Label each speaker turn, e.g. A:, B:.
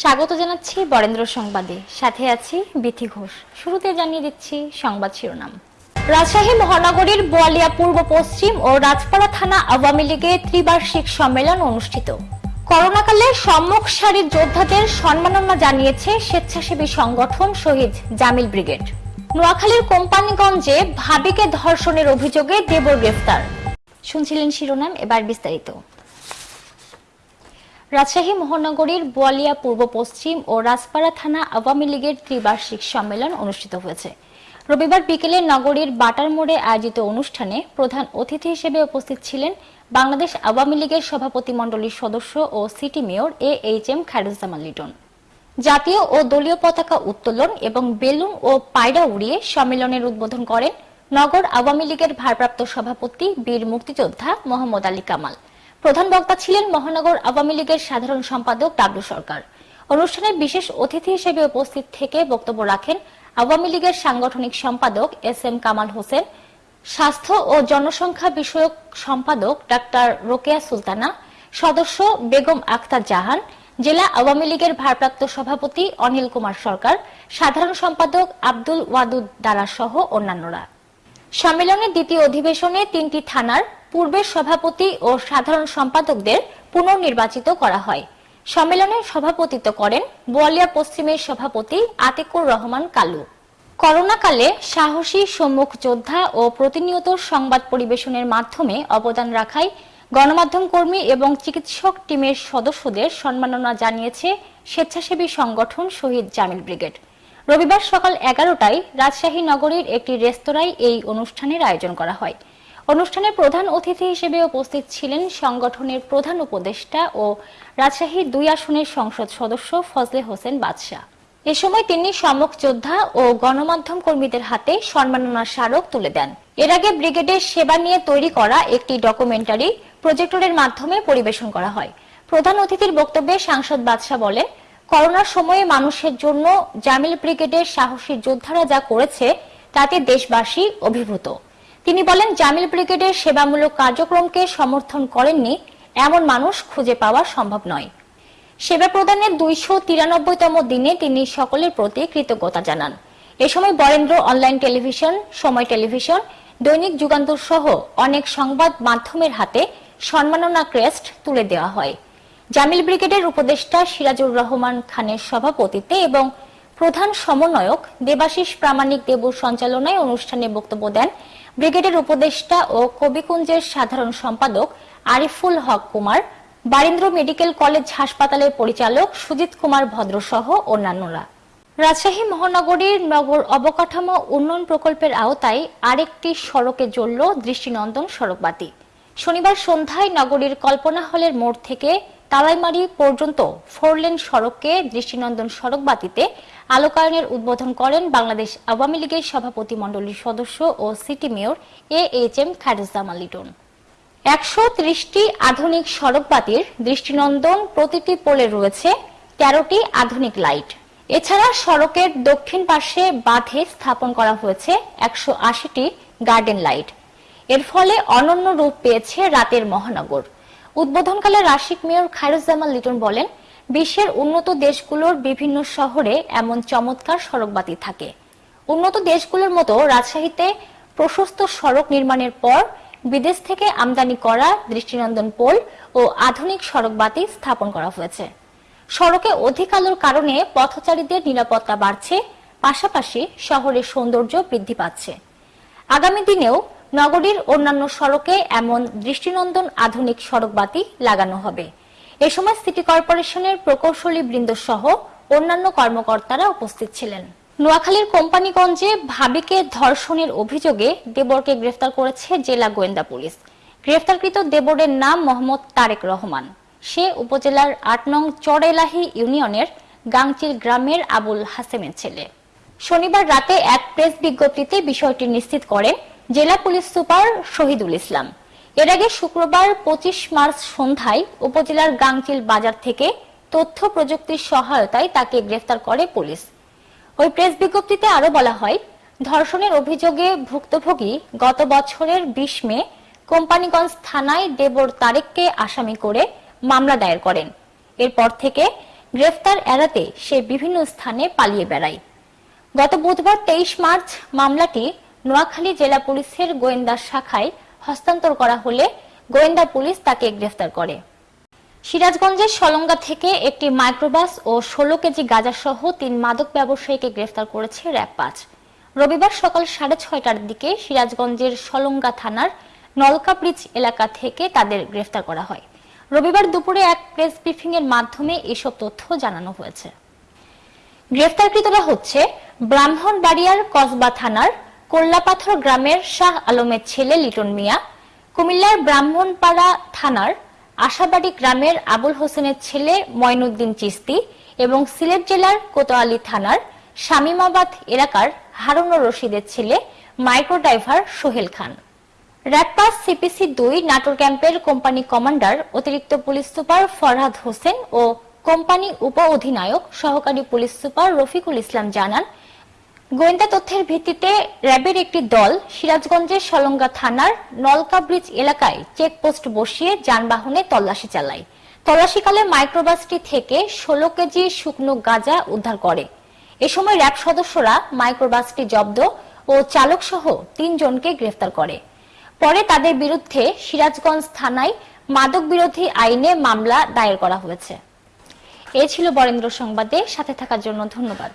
A: স্বাগত জানাচ্ছি বরেন্দ্র সংবাদে। সাথে আছি বিথি ঘোষ। শুরুতে জানিয়ে দিচ্ছি সংবাদ শিরোনাম। রাজশাহী মহানগরীর বোয়ালিয়া পূর্ব পশ্চিম ও রাজপাড়া থানা আওয়ামী লীগের ত্রিবার্ষিক সম্মেলন অনুষ্ঠিত। করোনাকালে সম্মুখ সারির যোদ্ধাদের সম্মাননা জানিয়েছে স্বেচ্ছাসেবী সংগঠন শহীদ জামিল ব্রিগেড। নোয়াখালীর কোম্পানিগঞ্জে ভাবিকে ধর্ষণের অভিযোগে দেবর গ্রেফতার। শুনছিলেন শিরোনাম, এবার বিস্তারিত। রাজশাহী মহানগরীর বোয়ালিয়া পূর্ব পশ্চিম ও রাজপাড়া থানা আওয়ামী লীগের ত্রিবার্ষিক সম্মেলন অনুষ্ঠিত হয়েছে। রবিবার বিকেলে নগরীর বাটার মোড়ে আয়োজিত অনুষ্ঠানে প্রধান অতিথি হিসেবে উপস্থিত ছিলেন বাংলাদেশ আওয়ামী লীগের সভাপতি মণ্ডলীর সদস্য ও city mayor A H M Khairuzzaman Liton. জাতীয় ও দলীয় পতাকা উত্তোলন এবং বেলুন ও পায়রা উড়িয়ে সম্মেলনের উদ্বোধন করেন নগর আওয়ামী লীগের ভারপ্রাপ্ত সভাপতি বীর মুক্তিযোদ্ধা মোহাম্মদ আলী কামাল। প্রধান বক্তা ছিলেন মহানগর আওয়ামী লীগের সাধারণ সম্পাদক ডাবলু সরকার। অনুষ্ঠানে বিশেষ অতিথি হিসেবে উপস্থিত থেকে বক্তব্য রাখেন আওয়ামী লীগের সাংগঠনিক সম্পাদক এস এম কামাল হোসেন, স্বাস্থ্য ও জনসংখ্যা বিষয়ক সম্পাদক ডাক্তার রোকেয়া সুলতানা, সদস্য বেগম আক্তার জাহান, জেলা আওয়ামী লীগের ভারপ্রাপ্ত সভাপতি অনিল কুমার সরকার, সাধারণ সম্পাদক আব্দুল ওয়াদুদ দারা সহ অন্যান্যরা। সম্মেলনের দ্বিতীয় অধিবেশনে তিনটি থানার পূর্বের সভাপতি ও সাধারণ সম্পাদকদের পুনর্নির্বাচিত করা হয়। সম্মেলনে সভাপতিত্ব করেন বোয়ালিয়া পশ্চিমের সভাপতি আতিকুর রহমান কালু। করোনাকালে সাহসী সম্মুখ যোদ্ধা ও প্রতিনিয়ত সংবাদ পরিবেশনের মাধ্যমে অবদান রাখায় গণমাধ্যম কর্মী এবং চিকিৎসক টিমের সদস্যদের সম্মাননা জানিয়েছে স্বেচ্ছাসেবী সংগঠন শহীদ জামিল ব্রিগেড। রবিবার সকাল এগারোটায় রাজশাহী নগরীর একটি রেস্তোরাঁয় এই অনুষ্ঠানের আয়োজন করা হয়। অনুষ্ঠানে প্রধান অতিথি হিসেবে উপস্থিত ছিলেন সংগঠনের প্রধান উপদেষ্টা ও রাজশাহী দুই আসনের সংসদ সদস্য ফজলে হোসেন বাদশাহ। এ সময় তিনি সম্মুখ যোদ্ধা ও গণমাধ্যম কর্মীদের হাতে সম্মাননা স্মারক তুলে দেন। এর আগে ব্রিগেডের সেবা নিয়ে তৈরি করা একটি ডকুমেন্টারি প্রজেক্টরের মাধ্যমে পরিবেশন করা হয়। প্রধান অতিথির বক্তব্যে সাংসদ বাদশাহ বলেন, করোনার সময়ে মানুষের জন্য জামিল ব্রিগেডের সাহসী যোদ্ধারা যা করেছে, তাতে দেশবাসী অভিভূত। তিনি বলেন, জামিল ব্রিগেডের সেবামূলক কার্যক্রমকে সমর্থন করেননি, এমন মানুষ খুঁজে পাওয়া সম্ভব নয়। সেবা প্রদানের দুইশো তিরানব্বইতম দিনে তিনি সকলের প্রতি কৃতজ্ঞতা জানান। এ সময় Barendra online television, Somoy television, দৈনিক যুগান্তর সহ অনেক সংবাদ মাধ্যমের হাতে সম্মাননা ক্রেস্ট তুলে দেওয়া হয়। জামিল ব্রিগেডের উপদেষ্টা সিরাজুর রহমান খানের সভাপতিত্বে এবং প্রধান সমন্বয়ক দেবাশিস প্রামাণিক দেবুর সঞ্চালনায় অনুষ্ঠানে বক্তব্য দেন ব্রিগেডের উপদেষ্টা ও কবিকুঞ্জের সাধারণ সম্পাদক আরিফুল হক কুমার, বারীন্দ্র মেডিকেল কলেজ হাসপাতালের পরিচালক সুজিত কুমার ভদ্র সহ অন্যান্যরা। রাজশাহী মহানগরীর নগর অবকাঠামো উন্নয়ন প্রকল্পের আওতায় আরেকটি সড়কে জ্বলল দৃষ্টিনন্দন সড়কবাতি। শনিবার সন্ধ্যায় নগরীর কল্পনা হলের মোড় থেকে তালাইমারি পর্যন্ত ফোরলেন সড়ককে দৃষ্টিনন্দন সড়কবাতিতে আলোকায়নের উদ্বোধন করেন বাংলাদেশ আওয়ামী লীগের সভাপতি মণ্ডলীর সদস্য ও city mayor A H M Khairuzzaman Liton. একশো ত্রিশটি আধুনিক সড়কবাতির দৃষ্টিনন্দন প্রতিটি পোলে রয়েছে তেরোটি আধুনিক লাইট। এছাড়া সড়কের দক্ষিণ পাশে বাঁধে স্থাপন করা হয়েছে একশো আশিটি গার্ডেন লাইট। এর ফলে অনন্য রূপ পেয়েছে রাতের মহানগর। উদ্বোধনকালে রাশিক মেয়র খায়রুজ্জামান লিটন বলেন, বিশ্বের উন্নত দেশগুলোর বিভিন্ন শহরে এমন চমৎকার সড়কবাতি থাকে। উন্নত দেশগুলোর মতো রাজশাহীতে প্রশস্ত সড়ক নির্মাণের পর বিদেশ থেকে আমদানি করা দৃষ্টিনন্দন পোল ও আধুনিক সড়কবাতি স্থাপন করা হয়েছে। সড়কে অধিক আলোর কারণে পথচারীদের নিরাপত্তা বাড়ছে, পাশাপাশি শহরের সৌন্দর্য বৃদ্ধি পাচ্ছে। আগামী দিনেও নগরীর অন্যান্য সড়কে এমন দৃষ্টিনন্দন আধুনিক সড়কবাতি লাগানো হবে। এ সময় সিটি কর্পোরেশনের প্রকৌশলী বৃন্দ সহ অন্যান্য কর্মকর্তারা উপস্থিত ছিলেন। নোয়াখালীর কোম্পানিগঞ্জে ভাবিকে ধর্ষণের অভিযোগে দেবরকে গ্রেফতার করেছে জেলা গোয়েন্দা পুলিশ। গ্রেফতারকৃত দেবরের নাম মোহাম্মদ তারেক রহমান। সে উপজেলার আট নং চড়েলাহি ইউনিয়নের গাংচিল গ্রামের আবুল হাসেমের ছেলে। শনিবার রাতে এক প্রেস বিজ্ঞপ্তিতে বিষয়টি নিশ্চিত করেন জেলা পুলিশ সুপার শহীদুল ইসলাম। এর আগে শুক্রবার পঁচিশ মার্চ সন্ধ্যায় উপজেলার গাংচিল বাজার থেকে তথ্য প্রযুক্তির সহায়তায় তাকে গ্রেফতার করে পুলিশ। ওই প্রেস বিজ্ঞপ্তিতে আরও বলা হয়, ধর্ষণের অভিযোগে ভুক্তভোগী গত বছরের বিশ মে কোম্পানিগঞ্জ থানায় দেবর তারেককে আসামি করে মামলা দায়ের করেন। এরপর থেকে গ্রেফতার এড়াতে সে বিভিন্ন স্থানে পালিয়ে বেড়ায়। গত বুধবার তেইশ মার্চ মামলাটি নোয়াখালী জেলা পুলিশের গোয়েন্দা শাখায় হস্তান্তর করা হলে গোয়েন্দা পুলিশ তাকে গ্রেফতার করে। সিরাজগঞ্জের সলঙ্গা থেকে একটি মাইক্রোবাস ও ষোলো কেজি গাঁজা সহ তিন মাদক ব্যবসায়ীকে গ্রেফতার করেছে র্যাব পাঁচ। রবিবার সকাল সাড়ে ছয়টার দিকে সিরাজগঞ্জের সলঙ্গা থানার নলকা ব্রিজ এলাকা থেকে তাদের গ্রেফতার করা হয়। রবিবার দুপুরে এক প্রেস ব্রিফিং এর মাধ্যমে এসব তথ্য জানানো হয়েছে। গ্রেফতারকৃতরা হচ্ছে ব্রাহ্মণবাড়িয়ার কসবা থানার কোল্লাপাথর গ্রামের শাহ আলমের ছেলে লিটন মিয়া, কুমিল্লার ব্রাহ্মণপাড়া থানার আশাবাড়ি গ্রামের আবুল হোসেনের ছেলে ময়নুদ্দিন চিস্তি এবং সিলেট জেলার কোতোয়ালি থানার শামীমাবাদ এলাকার হারুনুর রশিদের ছেলে মাইক্রো ড্রাইভার সোহেল খান। র্যাপাস সিপিসি দুই নাটোর ক্যাম্পের কোম্পানি কমান্ডার, অতিরিক্ত পুলিশ সুপার ফরহাদ হোসেন ও কোম্পানি উপ অধিনায়ক সহকারী পুলিশ সুপার রফিকুল ইসলাম জানান গোয়েন্দা তথ্যের ভিত্তিতে র্যাবের একটি দল সিরাজগঞ্জের সলঙ্গা থানার নলকা ব্রিজ এলাকায় চেকপোস্ট বসিয়ে যানবাহনে তল্লাশি চালায়। তল্লাশিকালে মাইক্রোবাসটি থেকে ষোলো কেজি শুকনো গাঁজা উদ্ধার করে। এ সময় র্যাব সদস্যরা মাইক্রোবাসটি জব্দ ও চালক সহ তিনজনকে গ্রেফতার করে। পরে তাদের বিরুদ্ধে সিরাজগঞ্জ থানায় মাদক বিরোধী আইনে মামলা দায়ের করা হয়েছে। এ ছিল বরেন্দ্র সংবাদে। সাথে থাকার জন্য ধন্যবাদ।